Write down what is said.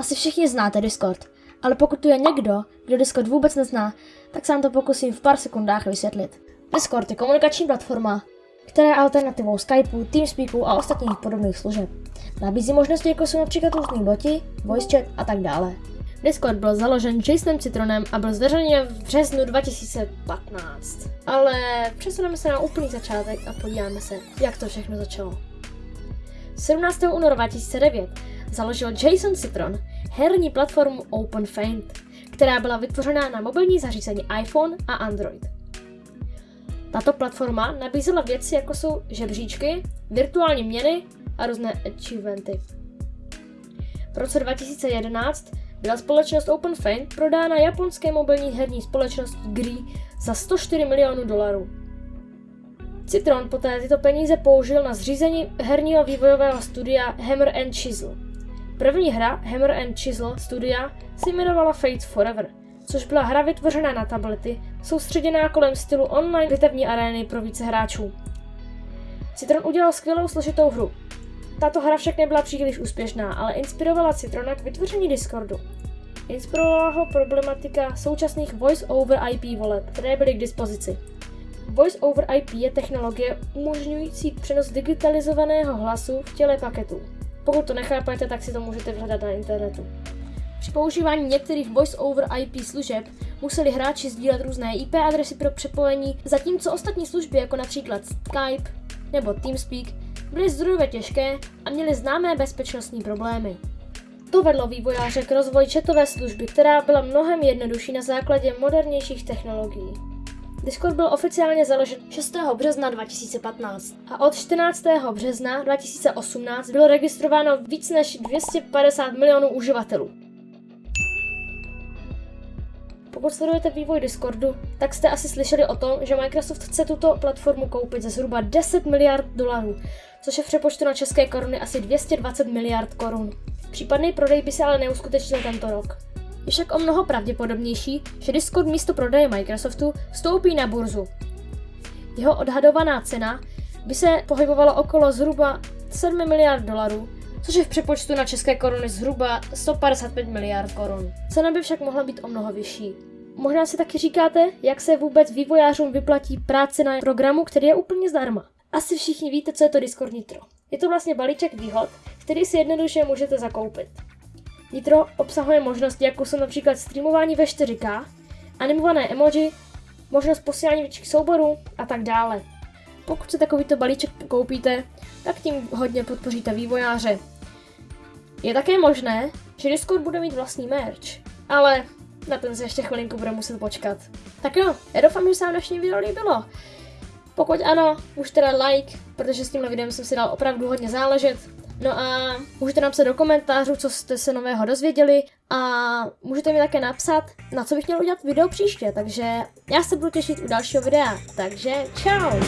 Asi všichni znáte Discord, ale pokud tu je někdo, kdo Discord vůbec nezná, tak se vám to pokusím v pár sekundách vysvětlit. Discord je komunikační platforma, která je alternativou Skypeu, Teamspeaku a ostatních podobných služeb. Nabízí možnosti jako jsou například různý boti, voice chat a tak dále. Discord byl založen Jasonem Citronem a byl zveřejněn v březnu 2015. Ale přesuneme se na úplný začátek a podíváme se, jak to všechno začalo. 17. února 2009 založil Jason Citron herní platformu OpenFaint, která byla vytvořena na mobilní zařízení iPhone a Android. Tato platforma nabízela věci jako jsou žebříčky, virtuální měny a různé achievementy. V roce 2011 byla společnost OpenFaint prodána japonské mobilní herní společnosti GRI za 104 milionů dolarů. Citron poté tyto peníze použil na zřízení herního vývojového studia Hammer and Chisel. První hra Hammer and Chisel studia se jmenovala Fate Forever, což byla hra vytvořená na tablety, soustředěná kolem stylu online bitevní arény pro více hráčů. Citron udělal skvělou složitou hru, tato hra však nebyla příliš úspěšná, ale inspirovala Citrona k vytvoření Discordu. Inspirovala ho problematika současných Voice over IP voleb, které byly k dispozici. Voice over IP je technologie umožňující přenos digitalizovaného hlasu v těle paketů. Pokud to nechápete, tak si to můžete vyhledat na internetu. Při používání některých Voice over IP služeb museli hráči sdílet různé IP adresy pro přepojení, zatímco ostatní služby jako například Skype nebo Teamspeak byly zdrojově těžké a měly známé bezpečnostní problémy. To vedlo vývojáře k rozvoji četové služby, která byla mnohem jednodušší na základě modernějších technologií. Discord byl oficiálně založen 6. března 2015 a od 14. března 2018 bylo registrováno víc než 250 milionů uživatelů. Pokud sledujete vývoj Discordu, tak jste asi slyšeli o tom, že Microsoft chce tuto platformu koupit za zhruba 10 miliard dolarů, což je v přepočtu na české koruny asi 220 miliard korun. Případný prodej by se ale neuskutečnil tento rok. Je však o mnoho pravděpodobnější, že Discord místo prodeje Microsoftu vstoupí na burzu. Jeho odhadovaná cena by se pohybovala okolo zhruba 7 miliard dolarů, což je v přepočtu na české koruny zhruba 155 miliard korun. Cena by však mohla být o mnoho vyšší. Možná si taky říkáte, jak se vůbec vývojářům vyplatí práce na programu, který je úplně zdarma. Asi všichni víte, co je to Discord Nitro. Je to vlastně balíček výhod, který si jednoduše můžete zakoupit. Nitro obsahuje možnosti, jako jsou například streamování ve 4K, animované emoji, možnost posílání větších souborů a tak dále. Pokud si takovýto balíček koupíte, tak tím hodně podpoříte vývojáře. Je také možné, že Discord bude mít vlastní merch, ale na ten se ještě chvilinku bude muset počkat. Tak jo, já doufám, že se vám dnešní video líbilo. Pokud ano, už teda like, protože s tímhle videem jsem si dal opravdu hodně záležet. No a můžete napsat do komentářů, co jste se nového dozvěděli a můžete mi také napsat, na co bych měl udělat video příště, takže já se budu těšit u dalšího videa, takže čau!